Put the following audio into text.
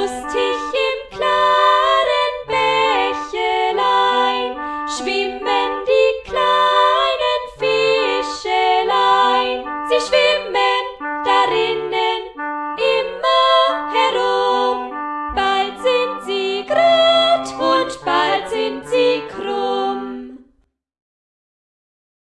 lustig im klaren Bächelein schwimmen